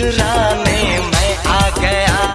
should